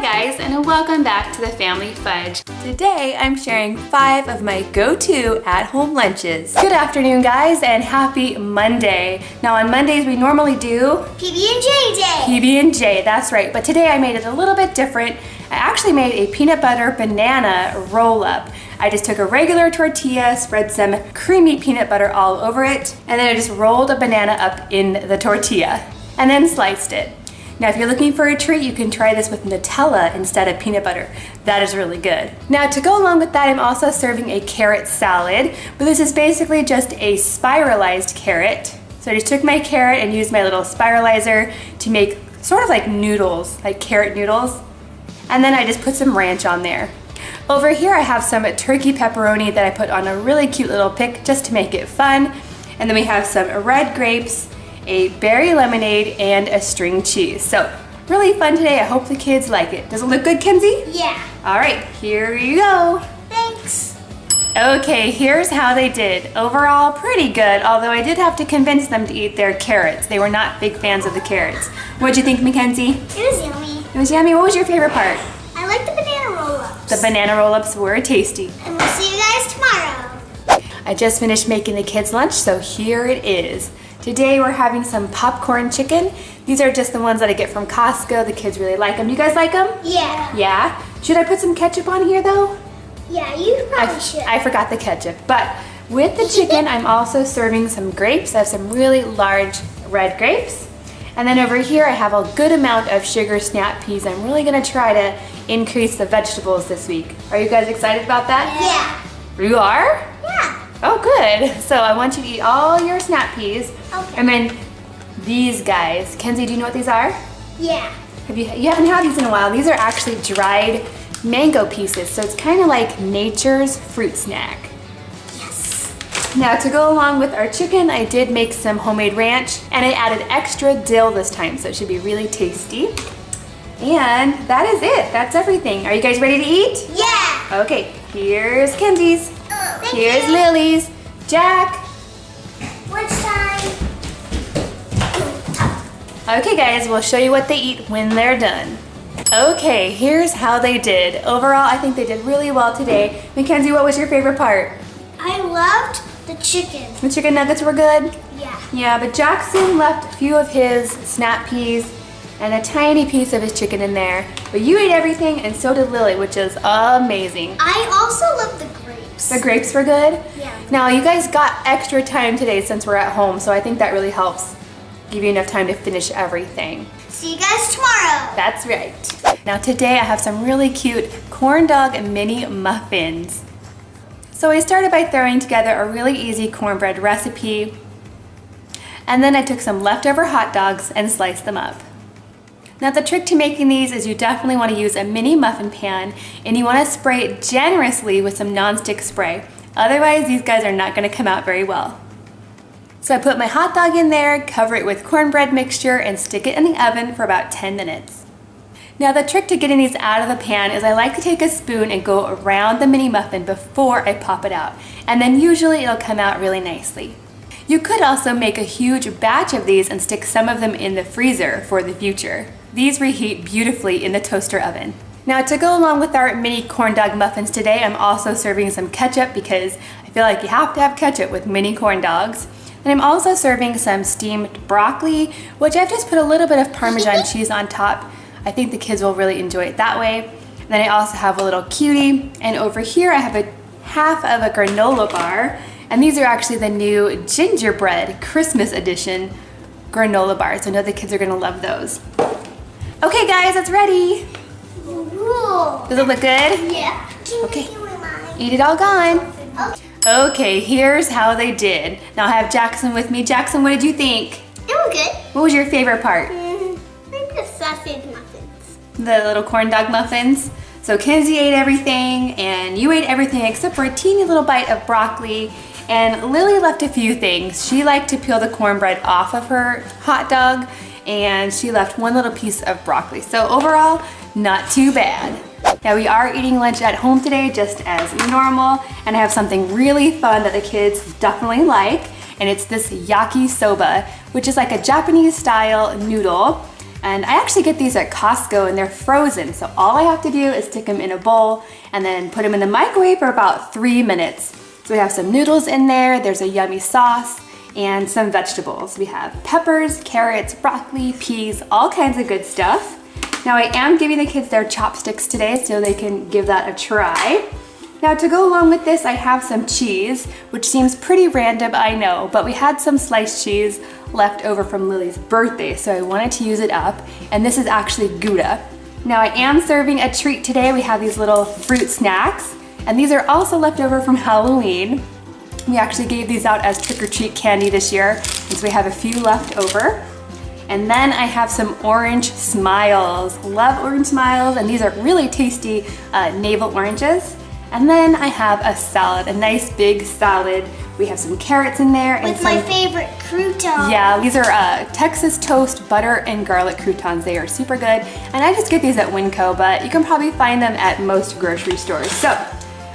Hi guys and welcome back to the Family Fudge. Today I'm sharing five of my go-to at-home lunches. Good afternoon guys and happy Monday. Now on Mondays we normally do PB&J day. PB&J, that's right. But today I made it a little bit different. I actually made a peanut butter banana roll-up. I just took a regular tortilla, spread some creamy peanut butter all over it, and then I just rolled a banana up in the tortilla and then sliced it. Now, if you're looking for a treat, you can try this with Nutella instead of peanut butter. That is really good. Now, to go along with that, I'm also serving a carrot salad, but this is basically just a spiralized carrot. So I just took my carrot and used my little spiralizer to make sort of like noodles, like carrot noodles. And then I just put some ranch on there. Over here I have some turkey pepperoni that I put on a really cute little pick just to make it fun. And then we have some red grapes, a berry lemonade, and a string cheese. So really fun today. I hope the kids like it. Does it look good, Kenzie? Yeah. All right, here you go. Thanks. Okay, here's how they did. Overall, pretty good, although I did have to convince them to eat their carrots. They were not big fans of the carrots. What'd you think, Mackenzie? It was yummy. It was yummy. What was your favorite part? I like the banana roll-ups. The banana roll-ups were tasty. And we'll see you guys tomorrow. I just finished making the kids lunch, so here it is. Today we're having some popcorn chicken. These are just the ones that I get from Costco. The kids really like them. You guys like them? Yeah. Yeah? Should I put some ketchup on here though? Yeah, you probably I, should. I forgot the ketchup. But with the chicken, I'm also serving some grapes. I have some really large red grapes. And then over here, I have a good amount of sugar snap peas. I'm really gonna try to increase the vegetables this week. Are you guys excited about that? yeah. You are? Oh, good. So I want you to eat all your snap peas. Okay. And then these guys. Kenzie, do you know what these are? Yeah. Have you, you haven't had these in a while. These are actually dried mango pieces. So it's kind of like nature's fruit snack. Yes. Now to go along with our chicken, I did make some homemade ranch and I added extra dill this time. So it should be really tasty. And that is it. That's everything. Are you guys ready to eat? Yeah. Okay, here's Kenzie's. Oh, thank Here's you. Lily's. Jack. What's time? Okay guys, we'll show you what they eat when they're done. Okay, here's how they did. Overall, I think they did really well today. Mackenzie, what was your favorite part? I loved the chicken. The chicken nuggets were good? Yeah. Yeah, but Jackson left a few of his snap peas and a tiny piece of his chicken in there. But you ate everything and so did Lily, which is amazing. I also love the grapes. The grapes were good? Yeah. Now, you guys got extra time today since we're at home, so I think that really helps give you enough time to finish everything. See you guys tomorrow. That's right. Now today I have some really cute corn dog mini muffins. So I started by throwing together a really easy cornbread recipe and then I took some leftover hot dogs and sliced them up. Now the trick to making these is you definitely want to use a mini muffin pan and you want to spray it generously with some nonstick spray. Otherwise these guys are not going to come out very well. So I put my hot dog in there, cover it with cornbread mixture, and stick it in the oven for about 10 minutes. Now the trick to getting these out of the pan is I like to take a spoon and go around the mini muffin before I pop it out. And then usually it'll come out really nicely. You could also make a huge batch of these and stick some of them in the freezer for the future. These reheat beautifully in the toaster oven. Now to go along with our mini corn dog muffins today, I'm also serving some ketchup because I feel like you have to have ketchup with mini corn dogs. And I'm also serving some steamed broccoli, which I've just put a little bit of Parmesan cheese on top. I think the kids will really enjoy it that way. And then I also have a little cutie. And over here I have a half of a granola bar. And these are actually the new gingerbread Christmas edition granola bars. I know the kids are gonna love those. Okay guys, it's ready. Ooh. Does it look good? Yeah. Okay. Eat it all gone. Okay. Here's how they did. Now I have Jackson with me. Jackson, what did you think? It was good. What was your favorite part? Mm, maybe the sausage muffins. The little corn dog muffins. So Kenzie ate everything and you ate everything except for a teeny little bite of broccoli and Lily left a few things. She liked to peel the cornbread off of her hot dog and she left one little piece of broccoli. So overall, not too bad. Now we are eating lunch at home today just as normal and I have something really fun that the kids definitely like and it's this yakisoba which is like a Japanese style noodle And I actually get these at Costco and they're frozen. So all I have to do is stick them in a bowl and then put them in the microwave for about three minutes. So we have some noodles in there, there's a yummy sauce, and some vegetables. We have peppers, carrots, broccoli, peas, all kinds of good stuff. Now I am giving the kids their chopsticks today so they can give that a try. Now to go along with this, I have some cheese, which seems pretty random, I know, but we had some sliced cheese left over from Lily's birthday, so I wanted to use it up, and this is actually Gouda. Now I am serving a treat today. We have these little fruit snacks, and these are also left over from Halloween. We actually gave these out as trick-or-treat candy this year, and so we have a few left over. And then I have some orange smiles. Love orange smiles, and these are really tasty uh, navel oranges. And then I have a salad, a nice big salad. We have some carrots in there. With and some, my favorite crouton. Yeah, these are uh, Texas toast butter and garlic croutons. They are super good. And I just get these at Winco, but you can probably find them at most grocery stores. So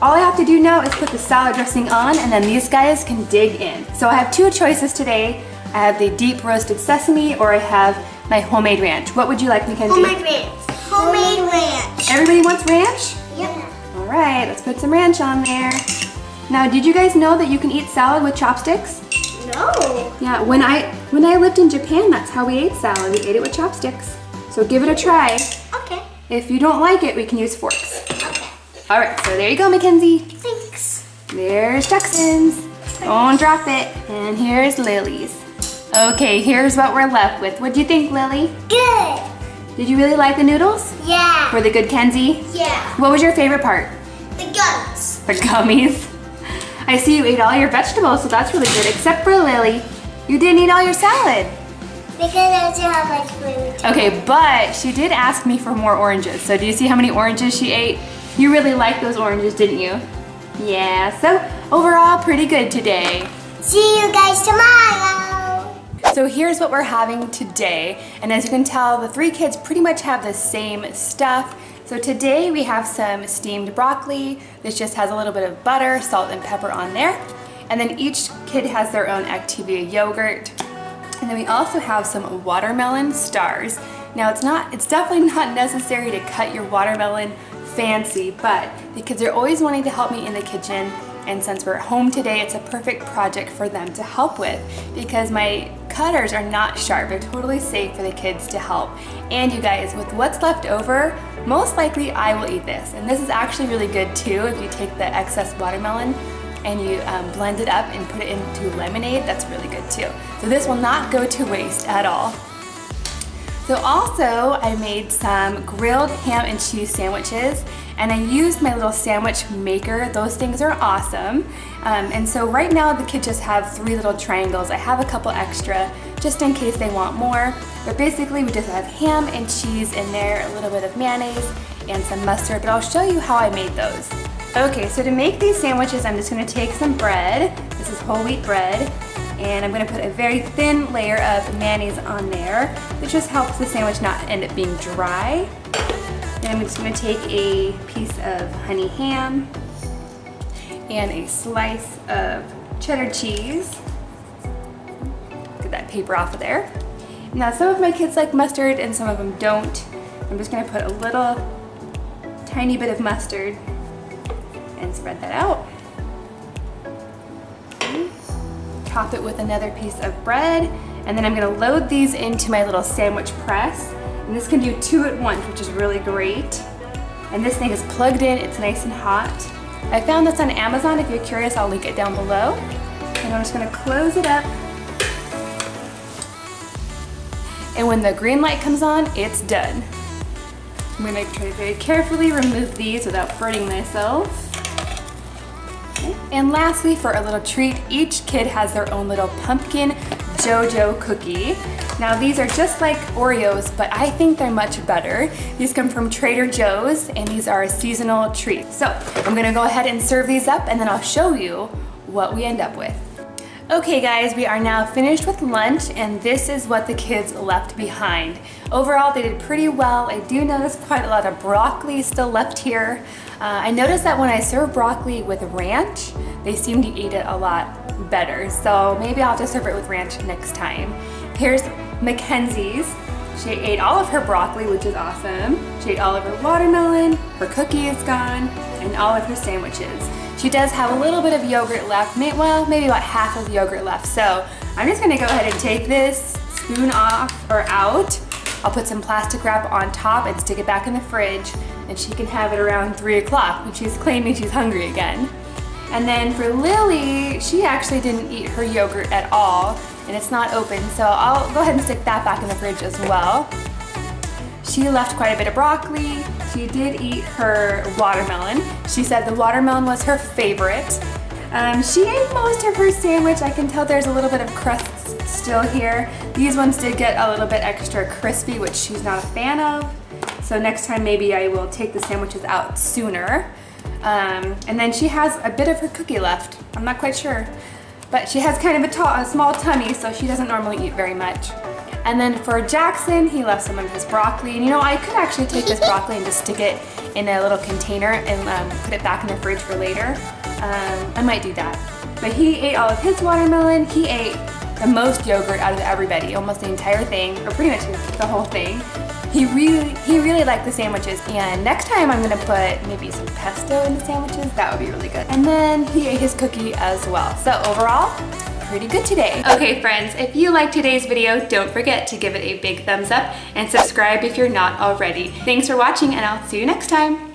all I have to do now is put the salad dressing on and then these guys can dig in. So I have two choices today. I have the deep roasted sesame or I have my homemade ranch. What would you like, Mackenzie? Homemade ranch. Homemade ranch. Everybody wants ranch? Yep. All right, let's put some ranch on there. Now, did you guys know that you can eat salad with chopsticks? No. Yeah, when I when I lived in Japan, that's how we ate salad. We ate it with chopsticks. So give it a try. Okay. If you don't like it, we can use forks. All right, so there you go, Mackenzie. Thanks. There's Jackson's. Don't drop it. And here's Lily's. Okay, here's what we're left with. What do you think, Lily? Good. Did you really like the noodles? Yeah. Were they good, Kenzie? Yeah. What was your favorite part? The gummies. The gummies. I see you ate all your vegetables, so that's really good, except for Lily. You didn't eat all your salad. Because I don't have much food. Okay, but she did ask me for more oranges. So do you see how many oranges she ate? You really liked those oranges, didn't you? Yeah, so overall pretty good today. See you guys tomorrow. So here's what we're having today. And as you can tell, the three kids pretty much have the same stuff. So today we have some steamed broccoli. This just has a little bit of butter, salt, and pepper on there. And then each kid has their own Activia yogurt. And then we also have some watermelon stars. Now it's not, it's definitely not necessary to cut your watermelon fancy, but the kids are always wanting to help me in the kitchen and since we're at home today, it's a perfect project for them to help with because my cutters are not sharp. They're totally safe for the kids to help. And you guys, with what's left over, most likely I will eat this. And this is actually really good too if you take the excess watermelon and you um, blend it up and put it into lemonade, that's really good too. So this will not go to waste at all. So also I made some grilled ham and cheese sandwiches and I used my little sandwich maker. Those things are awesome. Um, and so right now the kids just have three little triangles. I have a couple extra just in case they want more. But basically we just have ham and cheese in there, a little bit of mayonnaise and some mustard, but I'll show you how I made those. Okay, so to make these sandwiches, I'm just gonna take some bread. This is whole wheat bread. And I'm gonna put a very thin layer of mayonnaise on there. This just helps the sandwich not end up being dry. Then I'm just gonna take a piece of honey ham and a slice of cheddar cheese. Get that paper off of there. Now some of my kids like mustard and some of them don't. I'm just gonna put a little tiny bit of mustard and spread that out. Top it with another piece of bread and then I'm gonna load these into my little sandwich press and this can do two at once, which is really great. And this thing is plugged in, it's nice and hot. I found this on Amazon. If you're curious, I'll link it down below. And I'm just gonna close it up. And when the green light comes on, it's done. I'm gonna try to very carefully remove these without burning myself. And lastly, for a little treat, each kid has their own little pumpkin Jojo cookie. Now these are just like Oreos, but I think they're much better. These come from Trader Joe's and these are a seasonal treat. So I'm gonna go ahead and serve these up and then I'll show you what we end up with. Okay guys, we are now finished with lunch and this is what the kids left behind. Overall, they did pretty well. I do notice quite a lot of broccoli still left here. Uh, I noticed that when I serve broccoli with ranch, they seem to eat it a lot better. So maybe I'll just serve it with ranch next time. Here's Mackenzie's. She ate all of her broccoli, which is awesome. She ate all of her watermelon, her cookie is gone, and all of her sandwiches. She does have a little bit of yogurt left, well, maybe about half of yogurt left. So I'm just gonna go ahead and take this spoon off or out. I'll put some plastic wrap on top and stick it back in the fridge and she can have it around three o'clock when she's claiming she's hungry again. And then for Lily, she actually didn't eat her yogurt at all and it's not open. So I'll go ahead and stick that back in the fridge as well. She left quite a bit of broccoli. She did eat her watermelon. She said the watermelon was her favorite. Um, she ate most of her sandwich. I can tell there's a little bit of crusts still here. These ones did get a little bit extra crispy, which she's not a fan of. So next time maybe I will take the sandwiches out sooner. Um, and then she has a bit of her cookie left. I'm not quite sure. But she has kind of a, a small tummy, so she doesn't normally eat very much. And then for Jackson, he left some of his broccoli. And you know, I could actually take this broccoli and just stick it in a little container and um, put it back in the fridge for later. Um, I might do that. But he ate all of his watermelon. He ate the most yogurt out of everybody, almost the entire thing, or pretty much the whole thing. He really, he really liked the sandwiches. And next time I'm gonna put maybe some pesto in the sandwiches. That would be really good. And then he ate his cookie as well. So overall, pretty good today. Okay friends, if you liked today's video, don't forget to give it a big thumbs up and subscribe if you're not already. Thanks for watching and I'll see you next time.